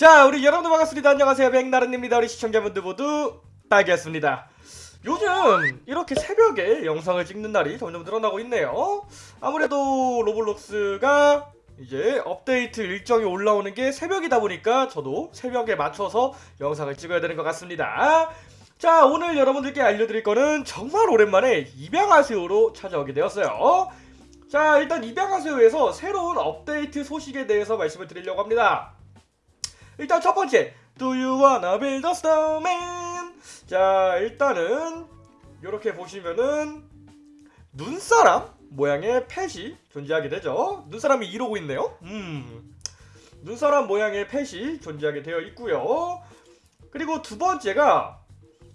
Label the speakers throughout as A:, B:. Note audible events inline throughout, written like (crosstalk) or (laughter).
A: 자 우리 여러분들 반갑습니다. 안녕하세요. 백나른입니다. 우리 시청자분들 모두 딱이었습니다. 요즘 이렇게 새벽에 영상을 찍는 날이 점점 늘어나고 있네요. 아무래도 로블록스가 이제 업데이트 일정이 올라오는 게 새벽이다 보니까 저도 새벽에 맞춰서 영상을 찍어야 되는 것 같습니다. 자 오늘 여러분들께 알려드릴 거는 정말 오랜만에 입양하세요로 찾아오게 되었어요. 자 일단 입양하세요에서 새로운 업데이트 소식에 대해서 말씀을 드리려고 합니다 일단 첫 번째. Do you wanna build a snowman? 자 일단은 이렇게 보시면은 눈사람 모양의 펫이 존재하게 되죠. 눈사람이 이러고 있네요. 음. 눈사람 모양의 펫이 존재하게 되어 있고요. 그리고 두 번째가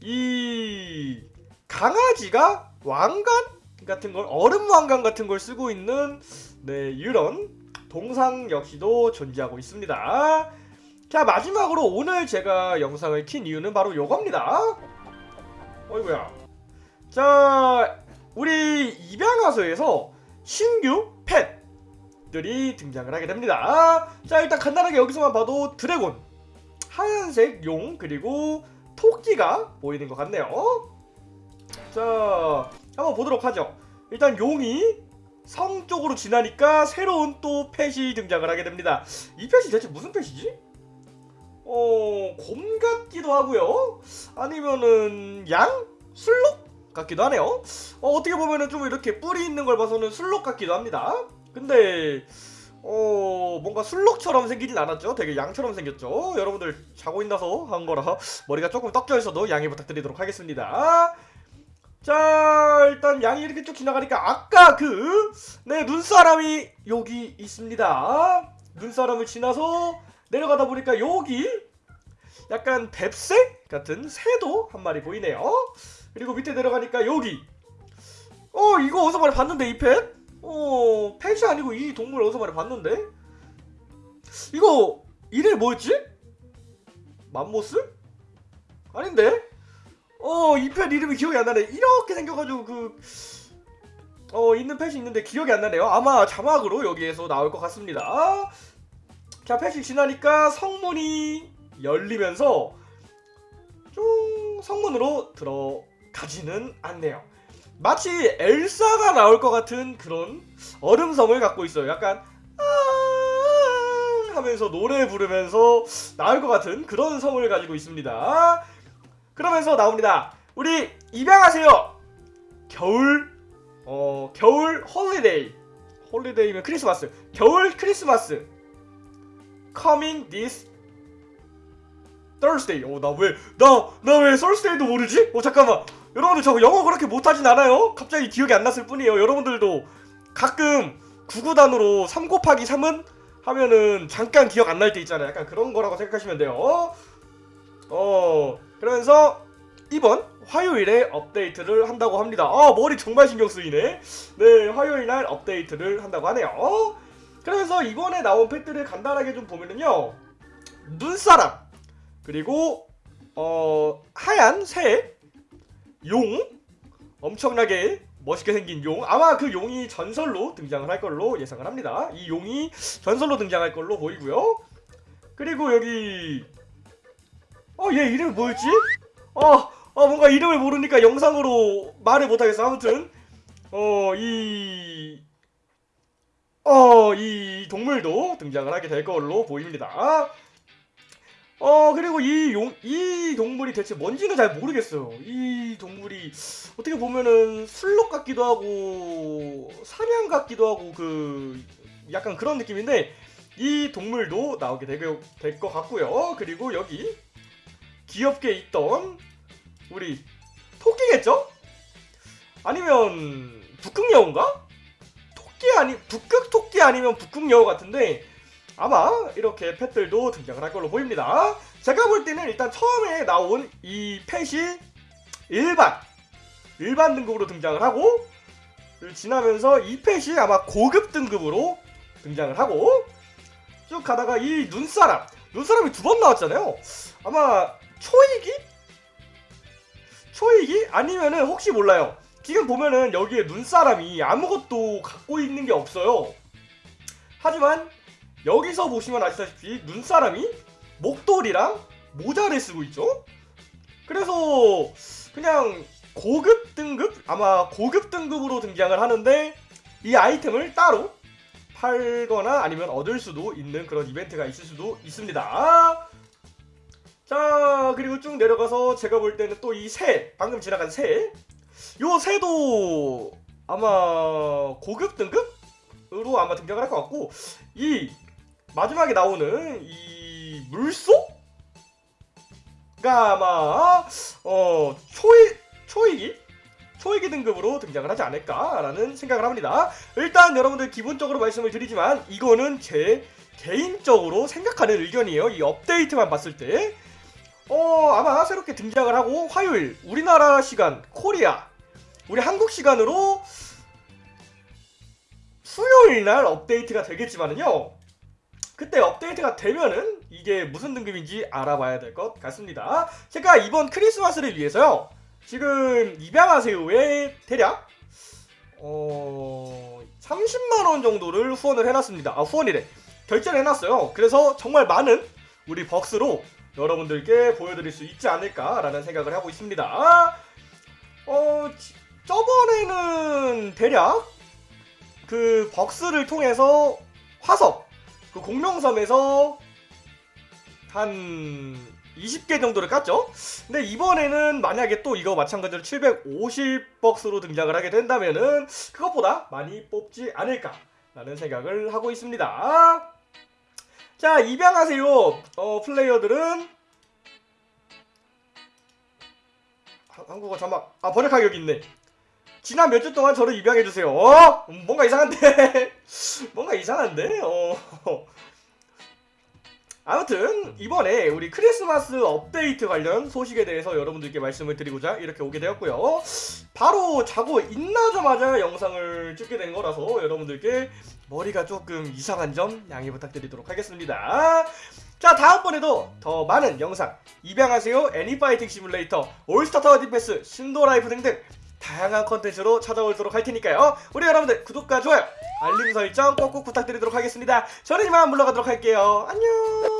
A: 이 강아지가 왕관 같은 걸 얼음 왕관 같은 걸 쓰고 있는 네 이런 동상 역시도 존재하고 있습니다 자 마지막으로 오늘 제가 영상을 킨 이유는 바로 요겁니다. 어이구야. 자 우리 입양하소에서 신규 펫들이 등장을 하게 됩니다. 자 일단 간단하게 여기서만 봐도 드래곤 하얀색 용 그리고 토끼가 보이는 것 같네요. 자 한번 보도록 하죠. 일단 용이 성 쪽으로 지나니까 새로운 또 펫이 등장을 하게 됩니다. 이 펫이 대체 무슨 펫이지? 어... 곰 같기도 하고요. 아니면은 양? 술록? 같기도 하네요. 어, 어떻게 보면은 좀 이렇게 뿔이 있는 걸 봐서는 술록 같기도 합니다. 근데 어 뭔가 술록처럼 생기진 않았죠? 되게 양처럼 생겼죠? 여러분들 자고 있나서 한 거라 머리가 조금 떡져 있어도 양해 부탁드리도록 하겠습니다. 자 일단 양이 이렇게 쭉 지나가니까 아까 그 네 눈사람이 여기 있습니다. 눈사람을 지나서 내려가다 보니까 여기 약간 뱁새 같은 새도 한 마리 보이네요 그리고 밑에 내려가니까 여기 어 이거 어디서 많이 봤는데 이 펫? 어 펫이 아니고 이 동물 어디서 많이 봤는데? 이거 이름이 뭐였지? 맘모스? 아닌데? 어이 펫 이름이 기억이 안 나네 이렇게 생겨가지고 그 어 있는 펫이 있는데 기억이 안 나네요 아마 자막으로 여기에서 나올 것 같습니다 자 펫이 지나니까 성문이 열리면서 쭉 성문으로 들어가지는 않네요. 마치 엘사가 나올 것 같은 그런 얼음성을 갖고 있어요. 약간 아 하면서 노래 부르면서 나올 것 같은 그런 성을 가지고 있습니다. 그러면서 나옵니다. 우리 입양하세요. 겨울 어 겨울 holiday holiday면 크리스마스. 겨울 크리스마스. Coming this Thursday. 어, 나 왜, 나, 나 왜 Thursday도 모르지? 어, 잠깐만. 여러분들 저 영어 그렇게 못하진 않아요? 갑자기 기억이 안 났을 뿐이에요. 여러분들도 가끔 구구단으로 3 곱하기 3은 하면은 잠깐 기억 안 날 때 있잖아요. 약간 그런 거라고 생각하시면 돼요. 어, 그러면서 이번 화요일에 업데이트를 한다고 합니다. 아, 머리 정말 신경 쓰이네. 네, 화요일 날 업데이트를 한다고 하네요. 그래서 이번에 나온 팩들을 간단하게 좀 보면은요. 눈사람 그리고 어 하얀 새, 용, 엄청나게 멋있게 생긴 용. 아마 그 용이 전설로 등장을 할 걸로 예상을 합니다. 이 용이 전설로 등장할 걸로 보이고요. 그리고 여기 어 얘 이름이 뭐였지? 어, 어 뭔가 이름을 모르니까 영상으로 말을 못하겠어. 아무튼 어이 어, 이 동물도 등장을 하게 될 걸로 보입니다. 어, 그리고 이 용, 이 동물이 대체 뭔지는 잘 모르겠어요. 이 동물이 어떻게 보면은 술록 같기도 하고, 사냥 같기도 하고, 그, 약간 그런 느낌인데, 이 동물도 나오게 될 것 같고요. 그리고 여기, 귀엽게 있던, 우리, 토끼겠죠? 아니면, 북극여우인가? 토끼 아니 북극 토끼 아니면 북극여우 같은데 아마 이렇게 펫들도 등장을 할 걸로 보입니다. 제가 볼 때는 일단 처음에 나온 이 펫이 일반 일반 등급으로 등장을 하고 지나면서 이 펫이 아마 고급 등급으로 등장을 하고 쭉 가다가 이 눈사람 눈사람이 두 번 나왔잖아요. 아마 초이기? 초이기? 아니면은 혹시 몰라요. 지금 보면은 여기에 눈사람이 아무것도 갖고 있는 게 없어요. 하지만 여기서 보시면 아시다시피 눈사람이 목도리랑 모자를 쓰고 있죠. 그래서 그냥 고급 등급 아마 고급 등급으로 등장을 하는데 이 아이템을 따로 팔거나 아니면 얻을 수도 있는 그런 이벤트가 있을 수도 있습니다. 자 그리고 쭉 내려가서 제가 볼 때는 또 이 새 방금 지나간 새요 새도 아마 고급 등급으로 아마 등장을 할 것 같고 이 마지막에 나오는 이 물소가 아마 어 초이 초이기 초이기 등급으로 등장을 하지 않을까라는 생각을 합니다. 일단 여러분들 기본적으로 말씀을 드리지만 이거는 제 개인적으로 생각하는 의견이에요. 이 업데이트만 봤을 때. 어 아마 새롭게 등장을 하고 화요일 우리나라 시간 코리아 우리 한국 시간으로 수요일 날 업데이트가 되겠지만은요 그때 업데이트가 되면은 이게 무슨 등급인지 알아봐야 될 것 같습니다. 제가 이번 크리스마스를 위해서요 지금 입양하세요에 대략 어 30만원 정도를 후원을 해놨습니다. 아 후원이래. 결제를 해놨어요. 그래서 정말 많은 우리 벅스로 여러분들께 보여드릴 수 있지 않을까라는 생각을 하고 있습니다. 어, 지- 저번에는 대략 그 벅스를 통해서 화석, 그 공룡섬에서 한 20개 정도를 깠죠? 근데 이번에는 만약에 또 이거 마찬가지로 750벅스로 등장을 하게 된다면은 그것보다 많이 뽑지 않을까 라는 생각을 하고 있습니다. 자 입양하세요 어 플레이어들은 한- 한국어 자막 아 번역 가격 있네 지난 몇 주 동안 저를 입양해주세요. 어? 음, 뭔가 이상한데? (laughs) 뭔가 이상한데? 어. 아무튼 이번에 우리 크리스마스 업데이트 관련 소식에 대해서 여러분들께 말씀을 드리고자 이렇게 오게 되었고요. 바로 자고 있나자마자 영상을 찍게 된 거라서 여러분들께 머리가 조금 이상한 점 양해 부탁드리도록 하겠습니다. 자 다음번에도 더 많은 영상 입양하세요. 애니 Fighting Simulator All Star Tower Defense Shindo Life 등등 다양한 컨텐츠로 찾아오도록 할 테니까요. 우리 여러분들 구독과 좋아요 알림 설정 꼭꼭 부탁드리도록 하겠습니다. 저는 이만 물러가도록 할게요. 안녕